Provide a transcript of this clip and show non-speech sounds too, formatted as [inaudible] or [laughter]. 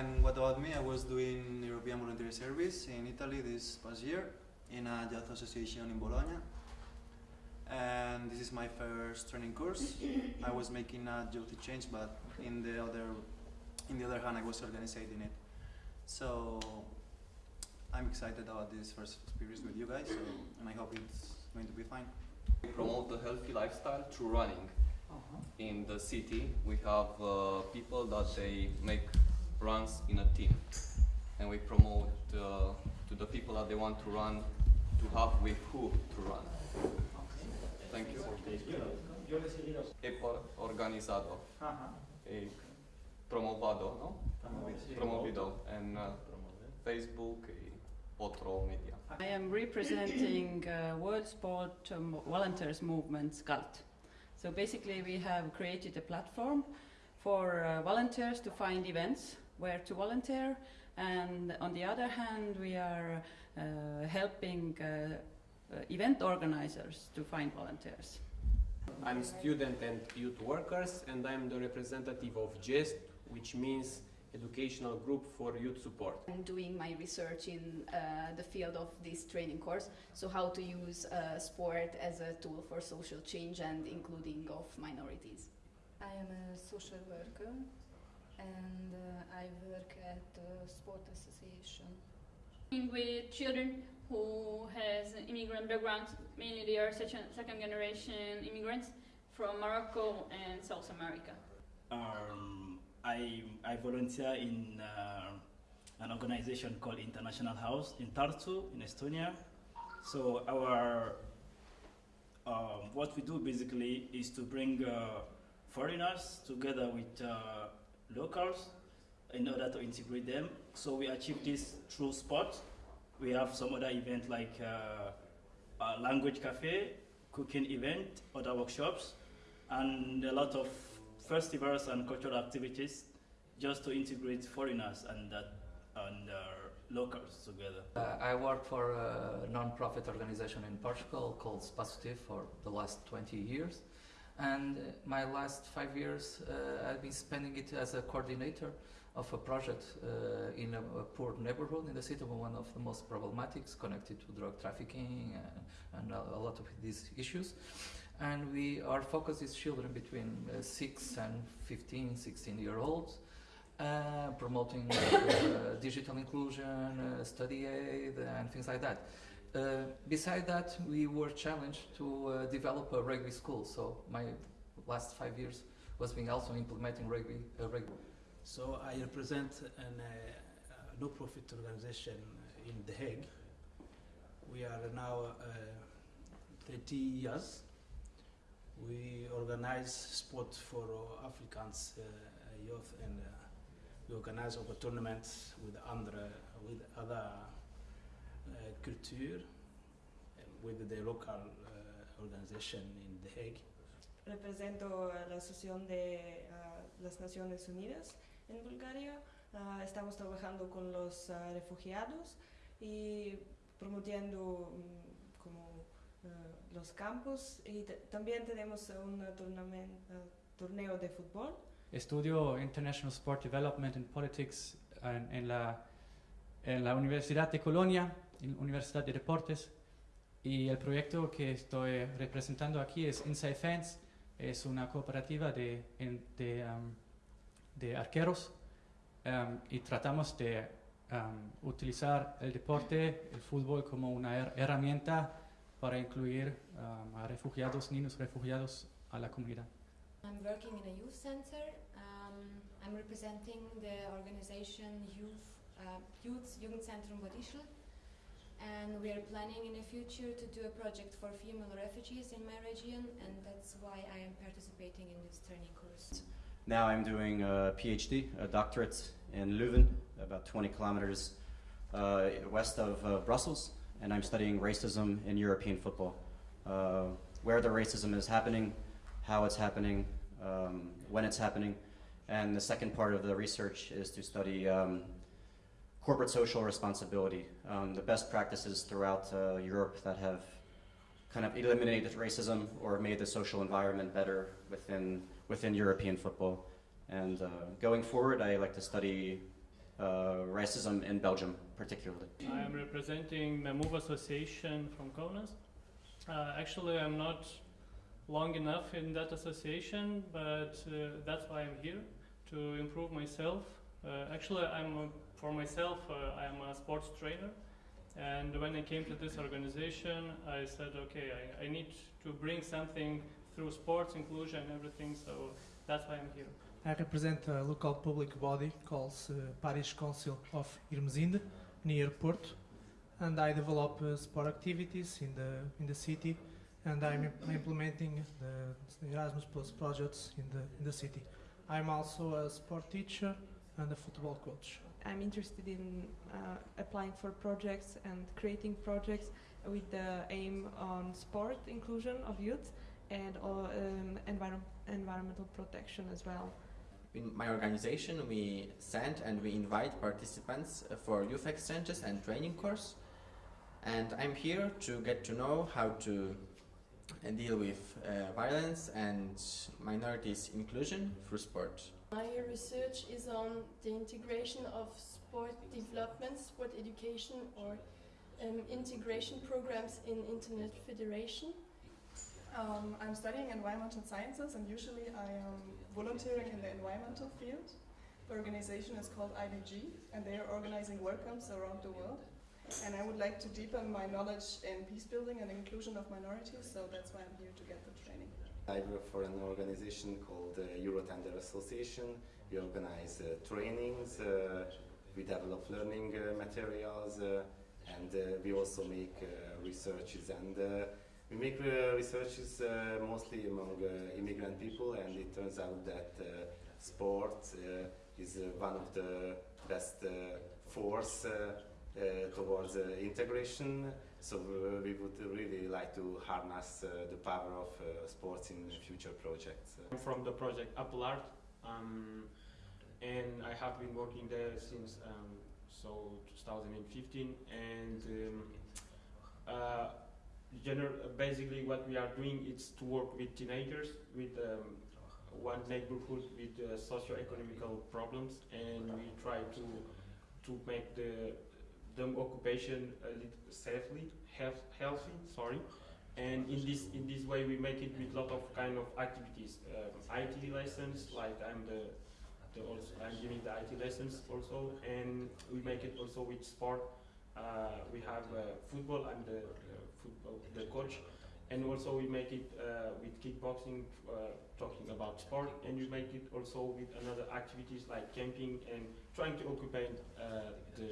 And what about me? I was doing European Voluntary Service in Italy this past year in a youth association in Bologna. And this is my first training course. [coughs] I was making a youth exchange, but in the other, in the other hand, I was organizing it. So I'm excited about this first experience with you guys, so, and I hope it's going to be fine. We promote a healthy lifestyle through running. In the city, we have uh, people that they make runs in a team, and we promote uh, to the people that they want to run to have with who to run. Thank you. He por- organizado, he promovado, no? Promovido en uh, Facebook y otro media. I am representing uh, World Sport um, Volunteers Movement, SCULT. So basically, we have created a platform for uh, volunteers to find events where to volunteer, and on the other hand, we are uh, helping uh, uh, event organizers to find volunteers. I'm student and youth workers and I'm the representative of GEST, which means Educational Group for Youth Support. I'm doing my research in uh, the field of this training course, so how to use uh, sport as a tool for social change and including of minorities. I am a social worker and uh, I work at the sport association. Working with children who has immigrant backgrounds, mainly they are second, second generation immigrants from Morocco and South America. Um, I, I volunteer in uh, an organization called International House in Tartu, in Estonia. So our um, what we do basically is to bring uh, foreigners together with uh, locals in order to integrate them. So we achieve this through sport. We have some other events like uh, a language cafe, cooking event, other workshops, and a lot of festivals and cultural activities just to integrate foreigners and, uh, and uh, locals together. Uh, I work for a non-profit organization in Portugal called Spasutiv for the last 20 years. And uh, my last five years, uh, I've been spending it as a coordinator of a project uh, in a, a poor neighborhood in the city, of one of the most problematics connected to drug trafficking and, and a, a lot of these issues. And we, our focus is children between uh, 6 and 15, 16 year olds. Uh, promoting uh, [coughs] digital inclusion, uh, study aid, and things like that. Uh, beside that, we were challenged to uh, develop a rugby school. So my last five years was being also implementing rugby. Uh, rugby. So I represent an uh, uh, no-profit organization in The Hague. We are now uh, 30 years. We organize sport for Africans youth and we organize our tournaments with other, with other culture, uh, with the local uh, organization in The Hague. Represento a la Asociación de las Naciones Unidas en Bulgaria. Ah, estamos trabajando con los ah, refugiados y promoviendo mm, como los campos y también tenemos un ah, torneo de fútbol. Estudio International Sport Development and Politics en, en la, en la Universidad de Colonia, en Universidad de Deportes. Y el proyecto que estoy representando aquí es Inside Fans. Es una cooperativa de, de, um, de arqueros um, y tratamos de um, utilizar el deporte, el fútbol, como una her- herramienta para incluir um, a refugiados, niños refugiados a la comunidad. I'm working in a youth center. Um, I'm representing the organization Youth, uh, Youth Jugendzentrum Bad Ischl. And we are planning in the future to do a project for female refugees in my region, and that's why I am participating in this training course. Now I'm doing a PhD, a doctorate in Leuven, about 20 kilometers uh, west of uh, Brussels, and I'm studying racism in European football. Uh, where the racism is happening, how it's happening, um, when it's happening, and the second part of the research is to study um, corporate social responsibility, um, the best practices throughout uh, Europe that have kind of eliminated racism or made the social environment better within within European football. And uh, going forward, I like to study uh, racism in Belgium, particularly. I am representing the Move Association from Kaunas. Uh, actually, I'm not long enough in that association, but uh, that's why I'm here to improve myself. Uh, actually, I'm a, for myself. Uh, I'm a sports trainer, and when I came to this organization, I said, okay, I, I need to bring something through sports inclusion, everything. So that's why I'm here. I represent a local public body called uh, Parish Council of Ermesinde near Porto, and I develop uh, sport activities in the in the city, and I'm im- implementing the, the Erasmus Plus projects in the in the city. I'm also a sport teacher and a football coach. I'm interested in uh, applying for projects and creating projects with the aim on sport inclusion of youth and uh, um, environ- environmental protection as well. In my organization, we send and we invite participants for youth exchanges and training course. And I'm here to get to know how to uh, deal with uh, violence and minorities inclusion through sport. My research is on the integration of sport development, sport education, or um, integration programs in Internet Federation. Um, I'm studying environmental sciences and usually I am volunteering in the environmental field. The organization is called IDG and they are organizing work camps around the world. And I would like to deepen my knowledge in peace building and inclusion of minorities, so that's why I'm here to get the training. I work for an organization called uh, Eurotender Association. We organize uh, trainings, uh, we develop learning uh, materials, uh, and uh, we also make uh, researches. And uh, we make researches mostly among immigrant people, and it turns out that sport is one of the best force towards uh, integration. So we would really like to harness uh, the power of uh, sports in future projects. I'm from the project Apple Art, um, and I have been working there since um, so 2015. And um, uh, basically, what we are doing is to work with teenagers with um, one neighborhood with uh, socio-economical problems, and we try to to make the them occupation a little safely, health, healthy. Sorry. And in this in this way, we make it with lot of kind of activities. Um, IT lessons, like I'm the, the also I'm giving the IT lessons also, and we make it also with sport. Uh, we have uh, football. I'm the football the coach, and also we make it uh, with kickboxing, uh, talking about sport, and we make it also with another activities like camping and trying to occupy uh, the